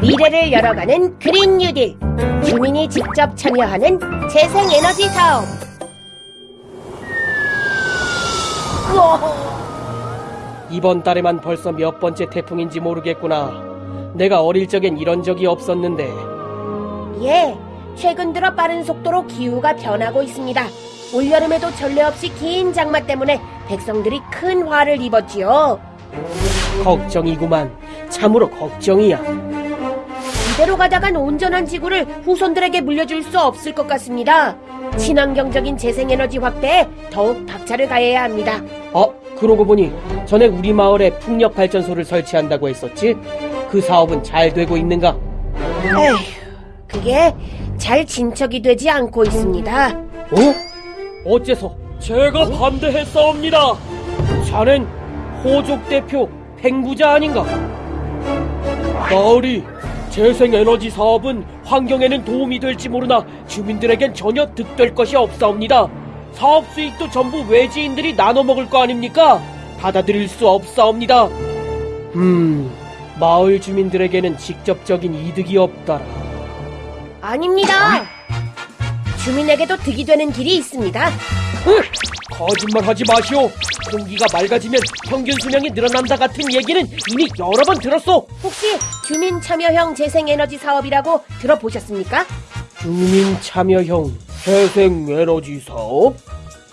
미래를 열어가는 그린 뉴딜 주민이 직접 참여하는 재생에너지 사업 이번 달에만 벌써 몇 번째 태풍인지 모르겠구나. 내가 어릴 적엔 이런 적이 없었는데 예, 최근 들어 빠른 속도로 기후가 변하고 있습니다. 올여름에도 전례 없이 긴 장마 때문에 백성들이 큰 화를 입었지요. 걱정이구만. 참으로 걱정이야. 이대로 가다간 온전한 지구를 후손들에게 물려줄 수 없을 것 같습니다. 친환경적인 재생에너지 확대에 더욱 박차를 가해야 합니다. 어, 그러고 보니 전에 우리 마을에 풍력 발전소를 설치한다고 했었지? 그 사업은 잘 되고 있는가? 에휴, 그게 잘 진척이 되지 않고 있습니다. 어? 어째서? 제가 반대했사옵니다. 자넨 호족 대표 팽부자 아닌가? 마을이 재생에너지 사업은 환경에는 도움이 될지 모르나 주민들에겐 전혀 득될 것이 없사옵니다. 사업 수익도 전부 외지인들이 나눠 먹을 거 아닙니까? 받아들일 수 없사옵니다. 음, 마을 주민들에게는 직접적인 이득이 없다라. 아닙니다. 주민에게도 득이 되는 길이 있습니다. 으, 거짓말 하지 마시오. 공기가 맑아지면 평균 수명이 늘어난다 같은 얘기는 이미 여러 번 들었소. 혹시 주민 참여형 재생에너지 사업이라고 들어보셨습니까? 주민 참여형 재생 에너지 사업?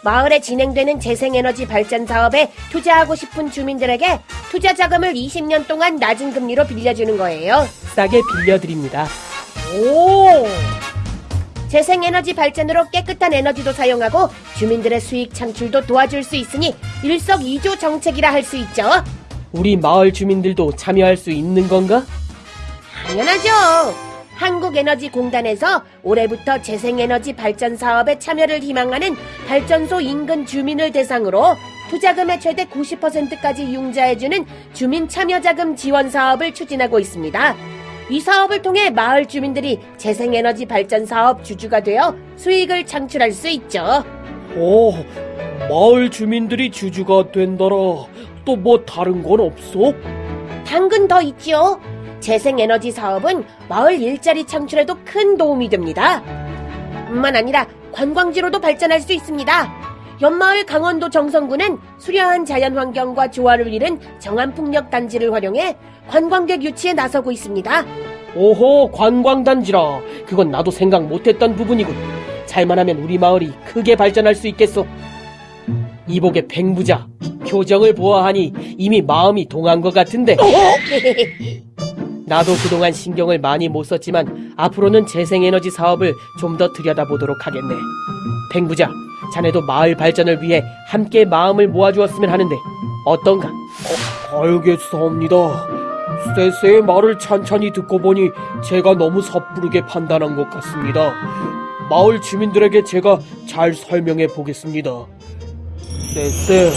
마을에 진행되는 재생에너지 발전 사업에 투자하고 싶은 주민들에게 투자 자금을 20년 동안 낮은 금리로 빌려주는 거예요. 싸게 빌려드립니다. 오! 재생에너지 발전으로 깨끗한 에너지도 사용하고 주민들의 수익 창출도 도와줄 수 있으니 일석이조 정책이라 할 수 있죠. 우리 마을 주민들도 참여할 수 있는 건가? 당연하죠. 한국에너지공단에서 올해부터 재생에너지 발전 사업에 참여를 희망하는 발전소 인근 주민을 대상으로 투자금의 최대 90%까지 융자해주는 주민 참여자금 지원 사업을 추진하고 있습니다. 이 사업을 통해 마을 주민들이 재생에너지 발전 사업 주주가 되어 수익을 창출할 수 있죠. 오, 마을 주민들이 주주가 된다라. 또 뭐 다른 건 없어? 당근 더 있지요. 재생에너지 사업은 마을 일자리 창출에도 큰 도움이 됩니다. 뿐만 아니라 관광지로도 발전할 수 있습니다. 옆마을 강원도 정선구는 수려한 자연환경과 조화를 이룬 정안풍력 단지를 활용해 관광객 유치에 나서고 있습니다. 오호, 관광단지라. 그건 나도 생각 못했던 부분이군. 잘만 하면 우리 마을이 크게 발전할 수 있겠어. 이복의 팽부자, 표정을 보아하니 이미 마음이 동한 것 같은데. 나도 그동안 신경을 많이 못 썼지만 앞으로는 재생에너지 사업을 좀 더 들여다보도록 하겠네. 팽부자, 자네도 마을 발전을 위해 함께 마음을 모아주었으면 하는데 어떤가? 어, 알겠사옵니다. 세세의 말을 찬찬히 듣고 보니 제가 너무 섣부르게 판단한 것 같습니다. 마을 주민들에게 제가 잘 설명해 보겠습니다. 쎄쎄,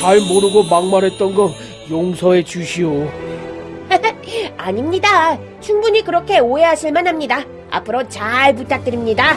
잘 모르고 막말했던 거 용서해 주시오. 아닙니다. 충분히 그렇게 오해하실 만합니다. 앞으로 잘 부탁드립니다.